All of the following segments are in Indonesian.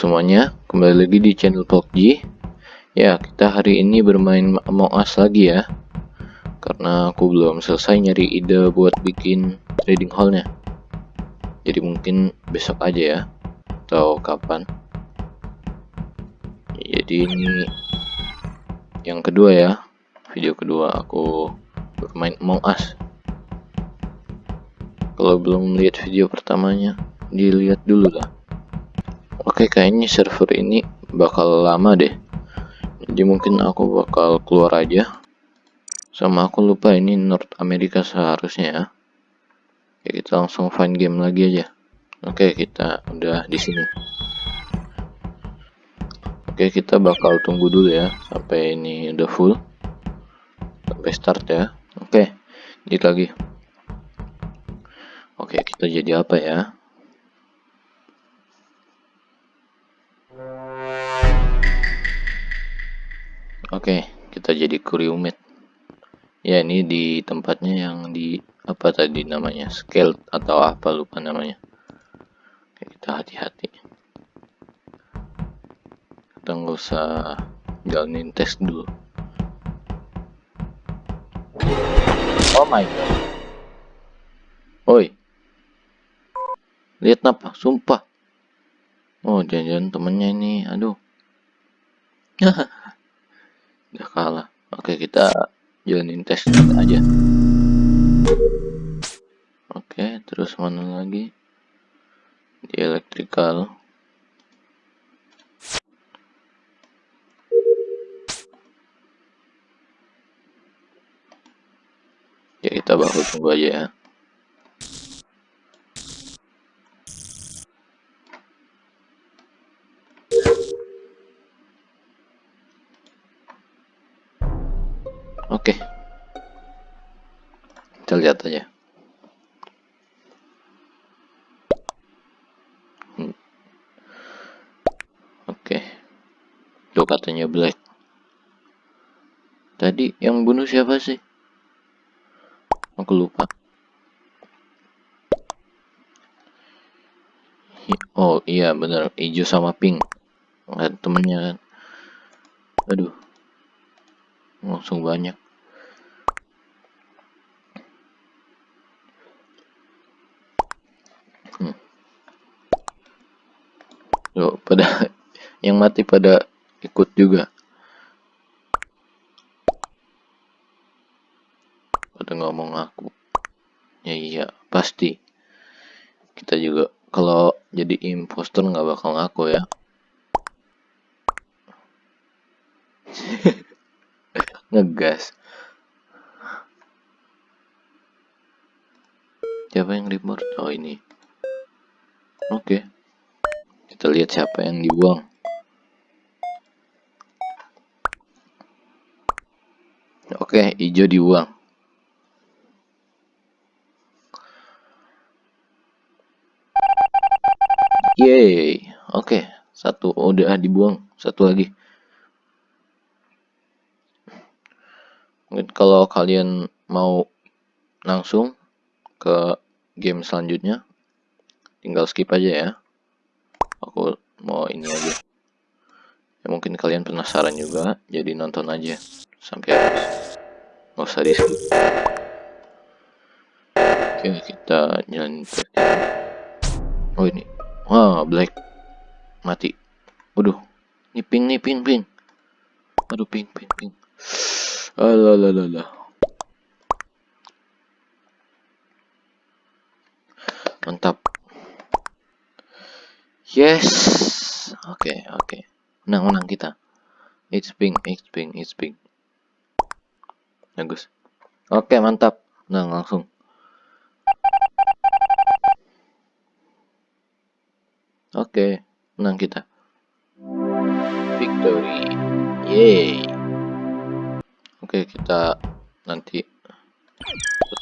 semuanya, kembali lagi di channel PUBG Ya, kita hari ini bermain Among Us lagi ya. Karena aku belum selesai nyari ide buat bikin trading hallnya. Jadi mungkin besok aja ya. Atau kapan. Jadi ini Yang kedua ya. Video kedua aku bermain Among Us. Kalau belum lihat video pertamanya Dilihat dulu lah Oke kayaknya server ini bakal lama deh. Jadi mungkin aku bakal keluar aja. Sama aku lupa ini North America seharusnya ya. Oke kita langsung find game lagi aja. Oke kita udah di sini. Oke kita bakal tunggu dulu ya sampai ini udah full. Sampai start ya. Oke jadi lagi. Oke kita jadi apa ya Oke, kita jadi kuriumit. Ya, ini di tempatnya yang di apa tadi namanya? Scale atau apa lupa namanya. Oke, kita hati-hati. Kita nggak usah jalanin tes dulu. Oh my god. Oi. Lihat apa? Sumpah. Oh, jangan-jangan temennya ini. Aduh. udah kalah. Oke kita jalanin tes aja. Oke terus mana lagi? Di elektrikal ya kita bahu tunggu aja ya Tadi yang bunuh siapa sih? Aku lupa. Oh iya bener hijau sama pink. Kan temennya kan. Aduh. Langsung banyak. Loh, pada yang mati pada ikut juga. Pada ngomong aku. Ya iya, pasti. Kita juga kalau jadi impostor nggak bakal ngaku ya. Ngegas. Siapa yang report? Oh ini. Oke. Okay. Kita lihat siapa yang dibuang. Oke, hijau dibuang. Yeay. Oke, satu. Udah dibuang, satu lagi. Mungkin kalau kalian mau langsung ke game selanjutnya, tinggal skip aja ya. Aku mau ini aja. Ya mungkin kalian penasaran juga jadi nonton aja sampai habis. Nggak usah di skip. Oke kita jalan oh ini wah black mati waduh ini ping nih ping ping aduh ping ping ping alah mantap Yes. Oke, okay, oke. Okay. Menang, menang kita. It's ping, it's ping, it's ping. Bagus. Oke, okay, mantap. Menang langsung. Oke, menang kita. Victory. Yay. Oke, kita nanti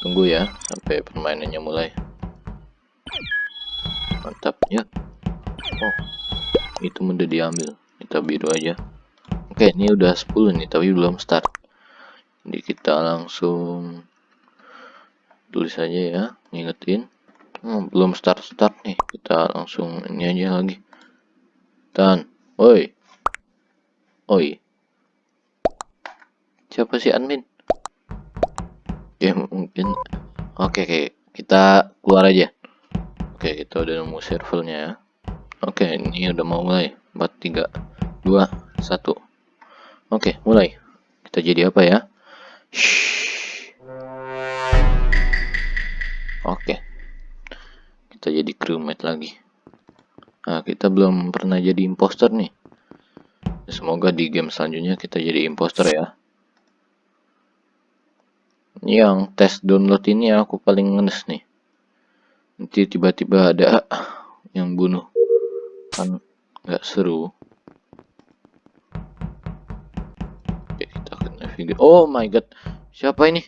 tunggu ya sampai permainannya mulai. Mantap ya oh itu udah diambil kita biru aja oke ini udah 10 nih tapi belum start jadi kita langsung tulis aja ya ngingetin oh, belum start start nih kita langsung ini aja lagi Tahan. Oi. Oi. Siapa sih admin? Oke, mungkin. Oke, oke. Kita keluar aja. Oke, kita udah nemu servernya ya. Oke, ini udah mau mulai. 4, 3, 2, 1. Oke, mulai. Kita jadi apa ya? Oke. Kita jadi crewmate lagi. Nah, kita belum pernah jadi imposter nih. Semoga di game selanjutnya kita jadi imposter ya. Yang tes download ini aku paling ngenes nih. Nanti tiba-tiba ada yang bunuh. Kan nggak seru. Oke, kita akan navigate. Oh my god. Siapa ini?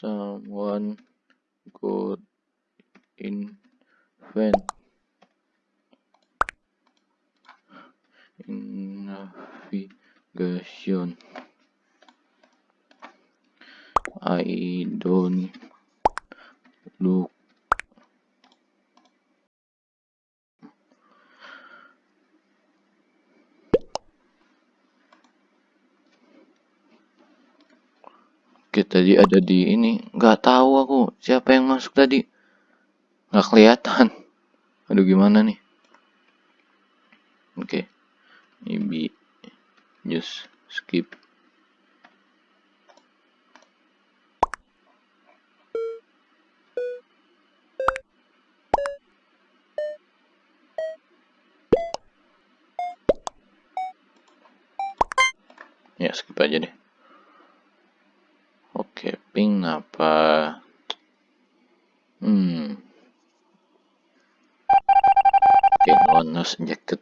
Someone good invent in navigation I don't look Oke tadi ada di ini. Nggak tahu aku siapa yang masuk tadi. Nggak kelihatan. Aduh gimana nih? Oke. Maybe just skip. Ya skip aja deh oke ping apa? Hmm. Oke no nose jacket.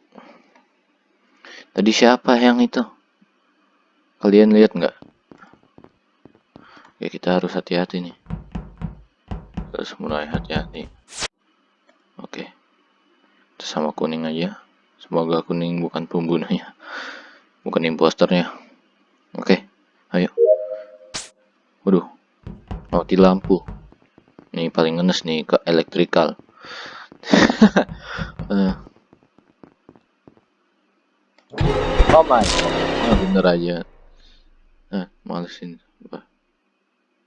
Tadi siapa yang itu? Kalian lihat nggak? Oke kita harus hati-hati nih. Harus mulai hati-hati. Oke. Kita sama kuning aja. Semoga kuning bukan pembunuhnya. Bukan imposternya. Oke, ayo. Waduh, mati lampu. Ini paling ngenes nih ke elektrikal. uh. Oh my oh, bener aja. Eh, malesin.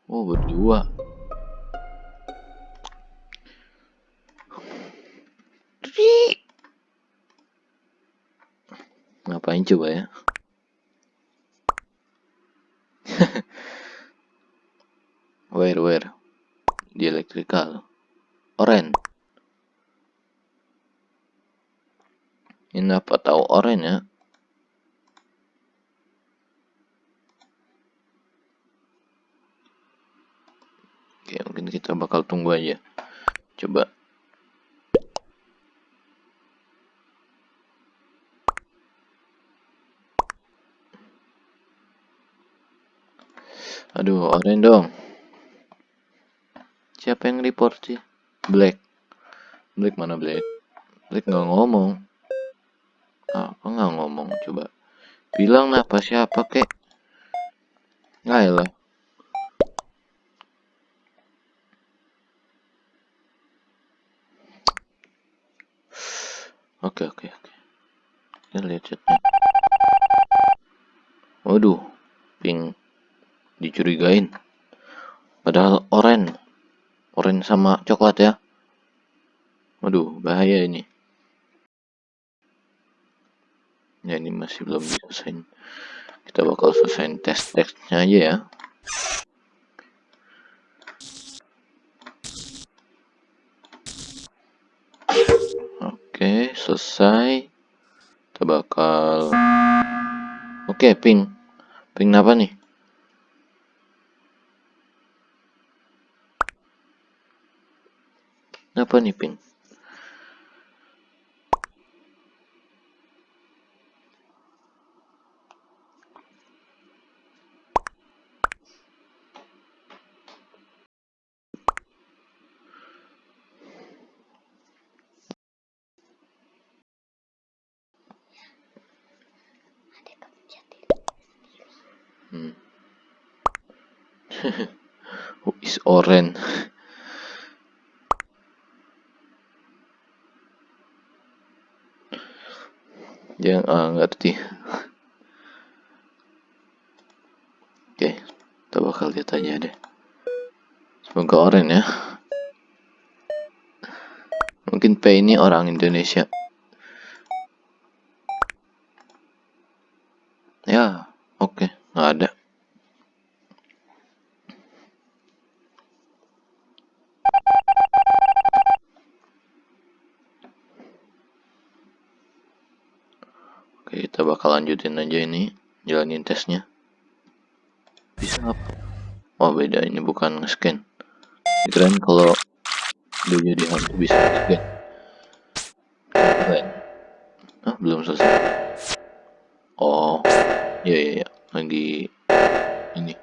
Oh, berdua. Ngapain coba ya? Where di electrical oren. Ini apa tahu oren ya? Oke mungkin kita bakal tunggu aja. Coba. Aduh, oren dong. Siapa yang report sih? Black. Black mana Black? Black nggak ngomong. Apa nggak ngomong? Coba. Bilang apa siapa kek? Nggak ya lah. Oke oke oke. Kita lihat chatnya. Waduh, ping dicurigain padahal oren sama coklat ya. Waduh bahaya ini. Ya ini masih belum selesai. Kita bakal selesai tes teksnya aja ya. Oke selesai. Kita bakal oke ping. Ping apa nih Apa nih, Pin? Hmm. Who is orange? Dia uh, ngerti. Oke, kita bakal lihat aja deh. Semoga oren ya. Mungkin P ini orang Indonesia. Ya, oke, okay. nggak ada. Oke, kita bakal lanjutin aja ini, jalanin tesnya. Bisa apa? Oh beda, ini bukan nge-scan. Keren kalau dia jadi hantu bisa nge-scan. Keren. Ah, belum selesai. Oh, iya iya iya, lagi ini.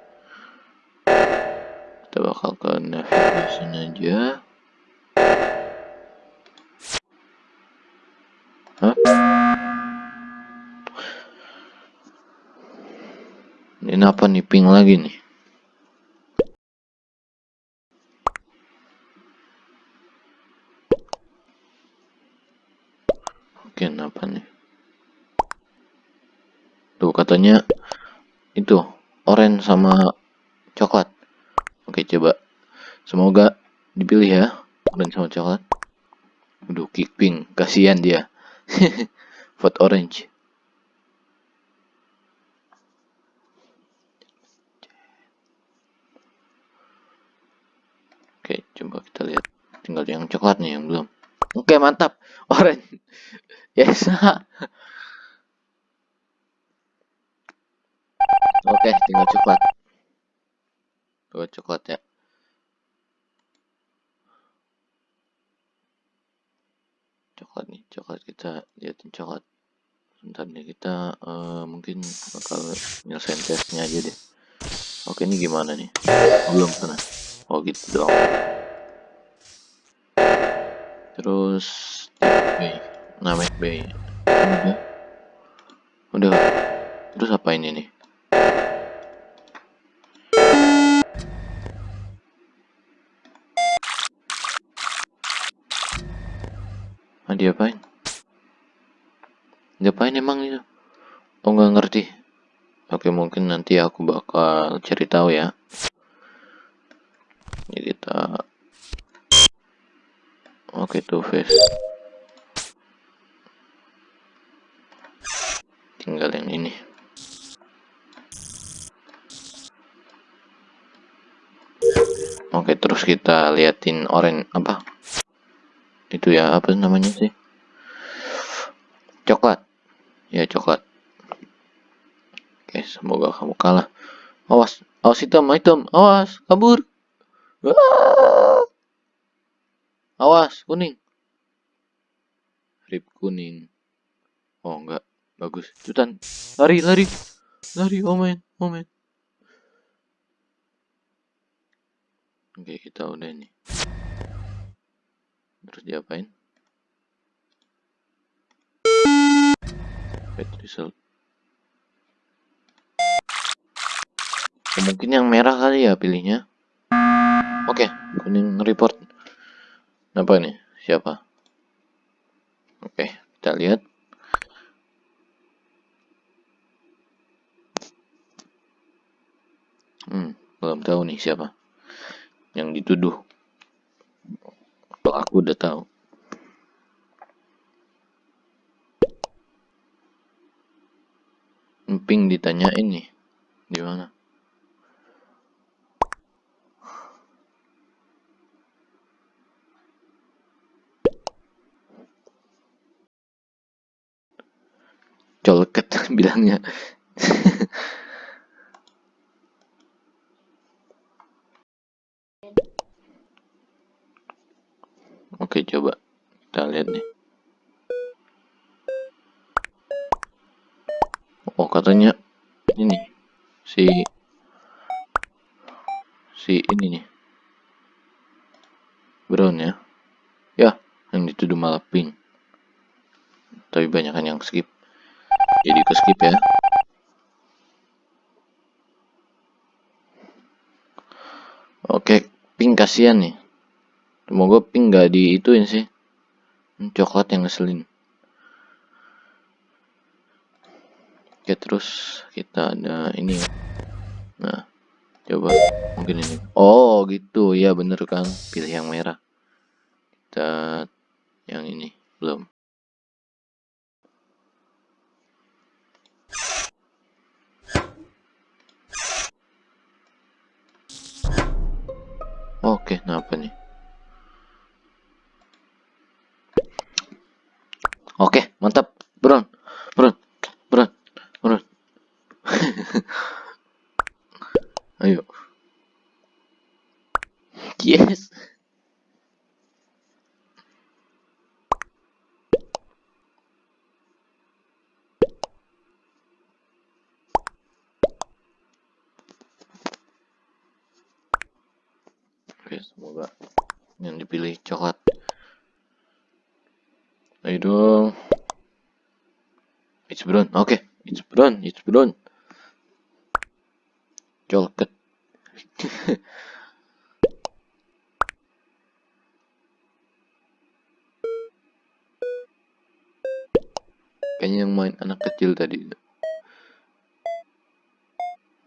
Kita bakal ke navigation aja. Ini apa nih ping lagi nih? Nih? Tuh katanya itu orange sama coklat. Oke, coba. Semoga dipilih ya, orange sama coklat. Aduh, kick pink, kasihan dia. Vote orange. Oke, coba kita lihat. Tinggal yang coklat nih yang belum. Oke, mantap. Orange. Yes. Oke, tinggal coklat. Tinggal coklat ya. Coklat nih, coklat kita liatin coklat. Sebentar nih kita uh, mungkin bakal nyelesain tesnya aja deh. Oke, ini gimana nih? Belum pernah oh gitu dong terus bay. Namek bay. Udah. Udah. Terus apa ini nih? Ah diapain? Diapain emang itu? Oh nggak ngerti. Oke mungkin nanti aku bakal cari tahu ya. Ini kita oke tuh face tinggal yang ini. Oke terus kita liatin orange apa? Itu ya apa namanya sih? Coklat. Ya coklat. Oke semoga kamu kalah. Awas awas hitam hitam. Awas kabur Awas, kuning. Rip kuning. Oh, enggak. Bagus. Cutan. Lari, lari. Lari, omen, omen. Oke, kita udah nih. Terus diapain? Bad result. Mungkin yang merah kali ya pilihnya. Oke, kuning report. Apa nih? Siapa? Oke, kita lihat. Hmm, belum tahu nih siapa yang dituduh. Kalau aku udah tahu. Emping ditanyain nih, di mana? Colket bilangnya. Oke coba kita lihat nih. Oh katanya ini si si ini nih. Brown ya. Ya yang dituduh malah pink. Tapi banyak yang skip jadi ke skip ya oke pink kasihan nih semoga pink gak diituin sih coklat yang ngeselin Oke, terus kita ada ini. Nah, coba mungkin ini. Oh, gitu. Ya, bener kan. Pilih yang merah. Kita yang ini belum. Oke, kenapa nih? Oke, mantap. Bron. Bron. Bron. Bron. Ayo. Yes. Oke, semoga yang dipilih coklat. Ayo dong. It's brown. Oke, okay. it's brown. It's brown. Coklat. Kayaknya yang main anak kecil tadi.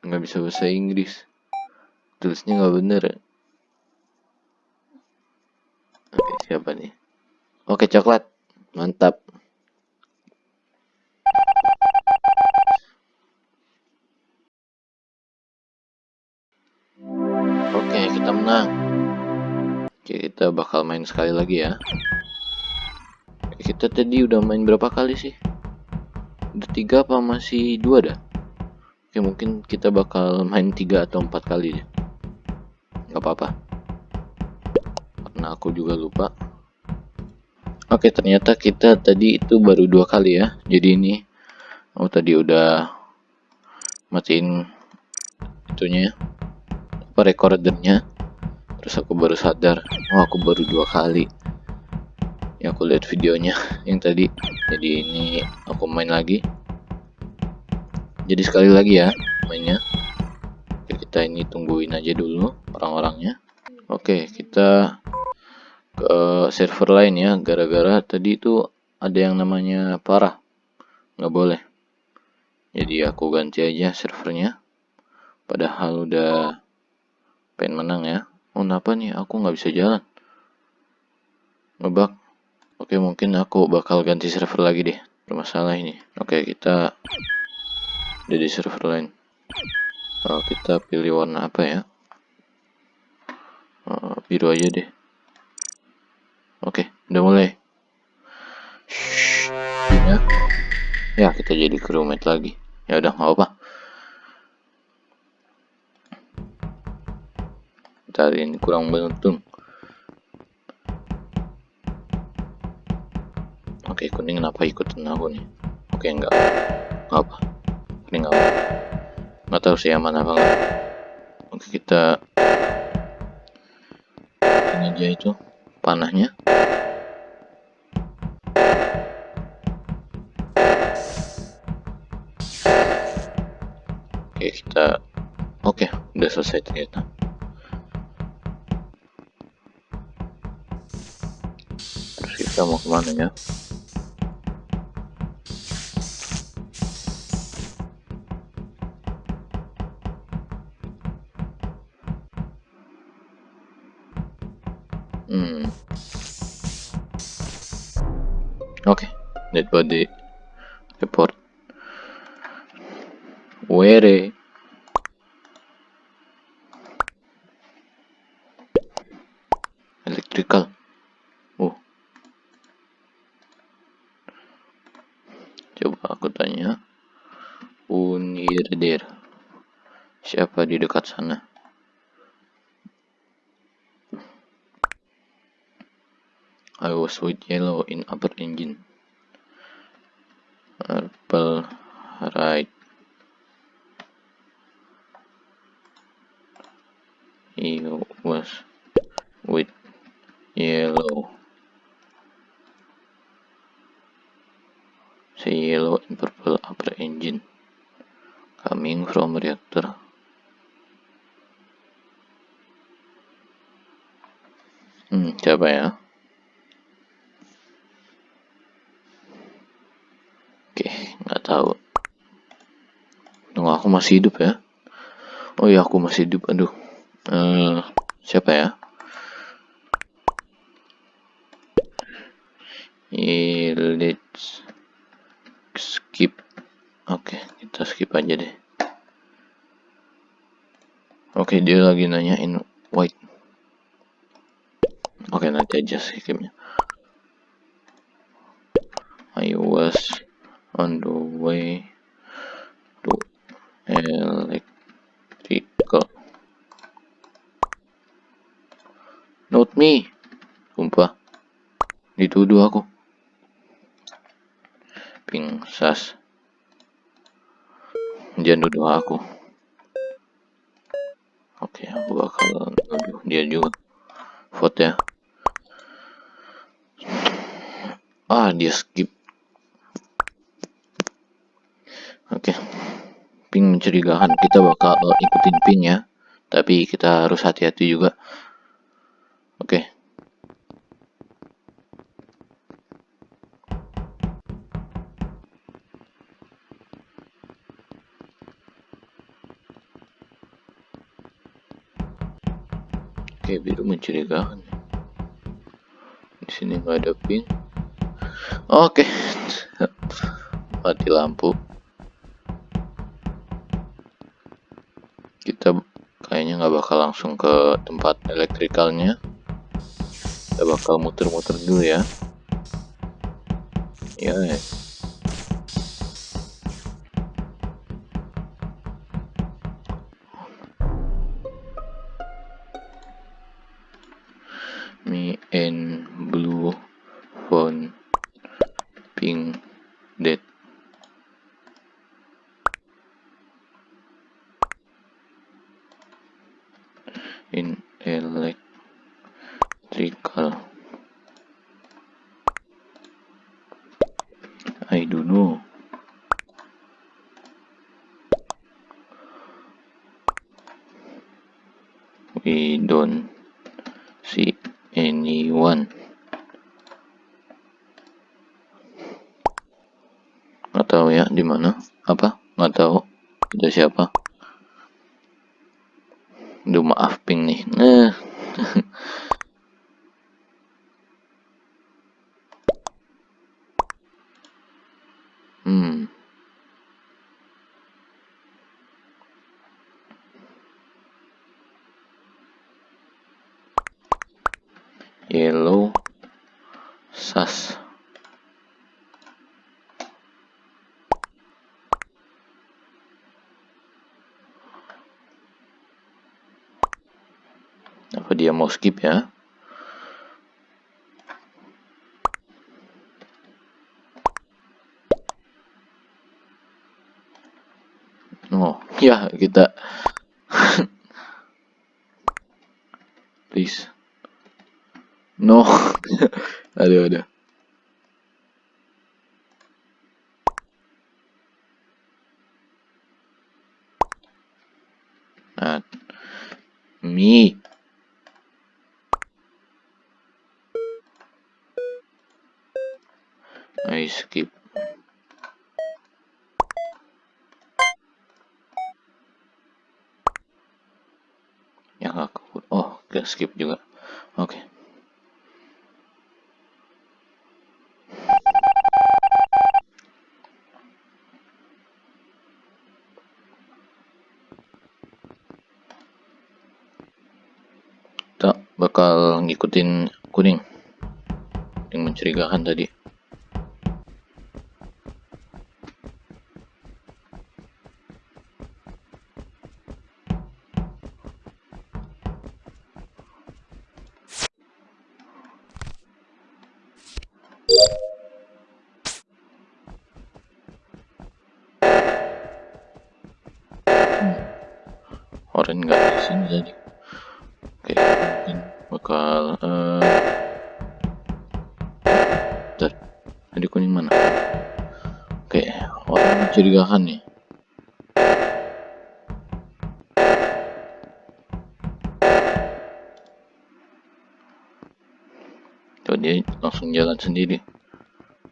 Nggak bisa bahasa Inggris. Tulisnya nggak bener ya. Siapa nih? Oke, coklat. Mantap. Oke, kita menang. Oke, kita bakal main sekali lagi ya. Kita tadi udah main berapa kali sih? Udah tiga apa masih dua dah? Oke, mungkin kita bakal main tiga atau empat kali deh. Gak apa-apa karena aku juga lupa oke ternyata kita tadi itu baru dua kali ya. Jadi ini oh tadi udah matiin itunya apa recordernya terus aku baru sadar oh aku baru dua kali yang aku lihat videonya yang tadi. Jadi ini aku main lagi. Jadi sekali lagi ya mainnya. Kita ini tungguin aja dulu orang-orangnya. Oke kita ke server lain ya gara-gara tadi itu ada yang namanya parah. Nggak boleh. Jadi aku ganti aja servernya. Padahal udah pengen menang ya. Oh kenapa nih? Aku nggak bisa jalan. Ngebak oke mungkin aku bakal ganti server lagi deh. Bermasalah ini. Oke kita udah di server lain. Oh, kita pilih warna apa ya? Oh, biru aja deh Oke, udah mulai. ya. Ya, kita jadi crewmate lagi. Ya udah, nggak apa. Ntar ini kurang beruntung. Oke, kuning kenapa ikutin aku nih? Oke, enggak. Nggak apa. Ini nggak apa. Nggak tahu sih aman apa. Oke, kita ini aja itu panahnya. Oke kita oke udah selesai ternyata. Terus kita mau ke mana ya body report. Where? Electrical. Oh. Coba aku tanya. Unirder. Siapa di dekat sana? I was with yellow in upper engine. Purple right. He was with yellow. Say yellow and purple upper engine coming from reactor. Hmm, siapa ya? tahu aku masih hidup ya oh iya aku masih hidup aduh uh, siapa ya? Let's skip. Oke okay, kita skip aja deh. Oke okay, dia lagi nanyain white. Oke okay, nanti aja skipnya. I was on the way to electrical not me. Sumpah. Dituduh aku. Ping sas jangan nuduh aku. Oke aku bakal nuduh dia juga. Vote ya. Ah dia skip. Oke. Ping mencurigakan. Kita bakal ikutin ping ya. Tapi kita harus hati-hati juga Biru mencurigakan. Di sini nggak ada pin. Oke, mati lampu. Kita kayaknya nggak bakal langsung ke tempat elektrikalnya. Kita bakal muter-muter dulu ya. Ya. me tahu ya di mana? Apa? Nggak tahu. Ada siapa? Duh maaf ping nih. Nah hmm yellow sas apa dia mau skip ya oh ya kita please No. aduh, aduh. Nah, me. I skip. Yang aku, oh, gak skip juga. Oke. Okay. bakal ngikutin kuning yang mencurigakan tadi Oren nggak sini tadi oke mungkin bakal uh, kuning mana? Oke orang mencurigakan nih. Dia langsung jalan sendiri.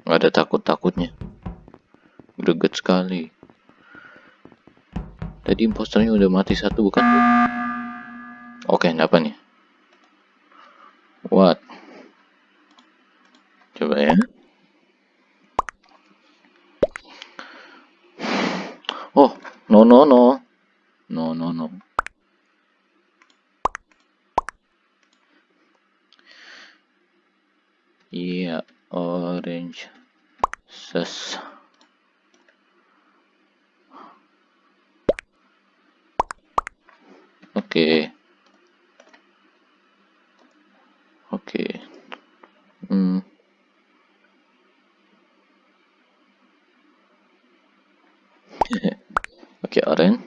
Nggak ada takut-takutnya. Greget sekali Tadi imposternya udah mati satu bukan? Oke, apa nih? What? Coba ya. Oh, no no no. No no no. Iya, yeah, orange. Ses. Oke. Oke. Hmm. Oke, Oren.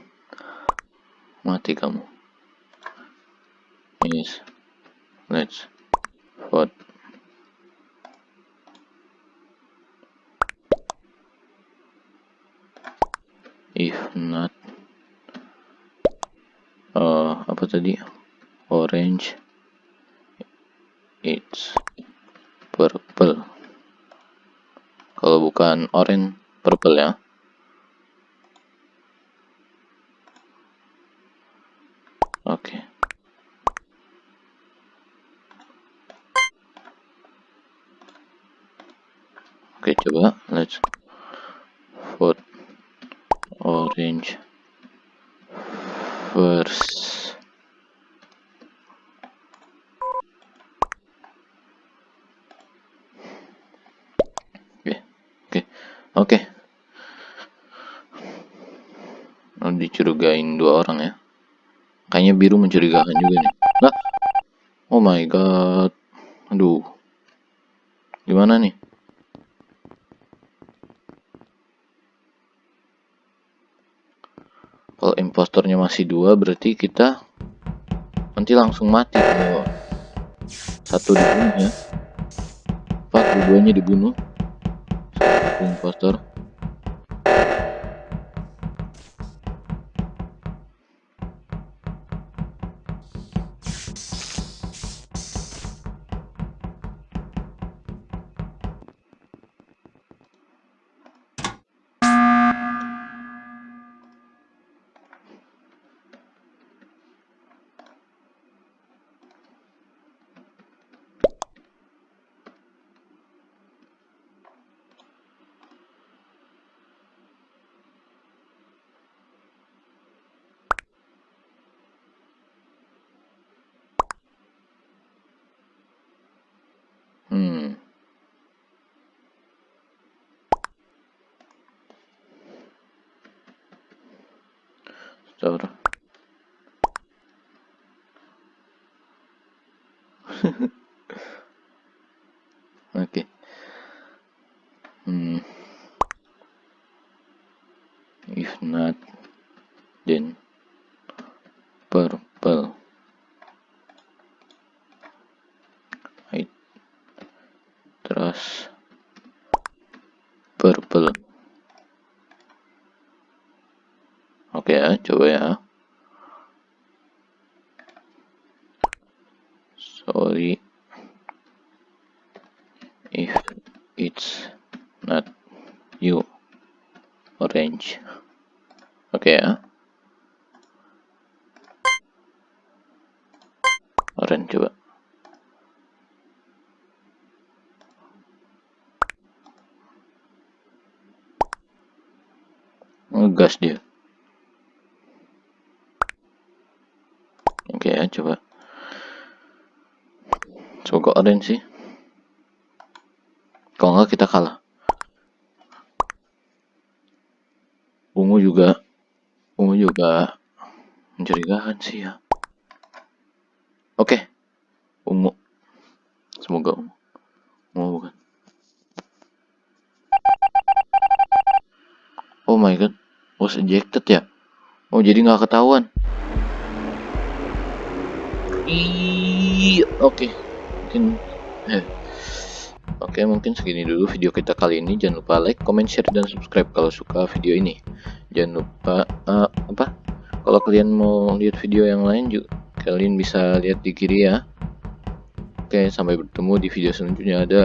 Mati kamu. Yes. Let's vote. If not uh, apa tadi? Orange. It's purple. Kalau bukan orange, purple ya. Oke. Okay. Oke, okay, coba let's vote orange first. Oke, okay. oke, okay. oke. Okay. Dicurigain dua orang ya. Kayaknya biru mencurigakan juga nih. Nah, oh my god. Aduh. Gimana nih? Kalau impostornya masih dua, berarti kita nanti langsung mati kalau satu dibunuh ya. Empat, dua-duanya dibunuh. Satu impostor. to'g'ri ngegas dia. Oke ya coba. Semoga orange sih. Kalau nggak kita kalah. Ungu juga ungu juga mencurigakan sih ya. Oke. Ungu. Semoga ungu. Ungu bukan. Oh my god was ejected ya? Oh jadi nggak ketahuan? Oke. Okay. mungkin eh. oke okay, mungkin segini dulu video kita kali ini. Jangan lupa like comment share dan subscribe kalau suka video ini. Jangan lupa uh, apa? Kalau kalian mau lihat video yang lain juga kalian bisa lihat di kiri ya. Oke okay, sampai bertemu di video selanjutnya. Ada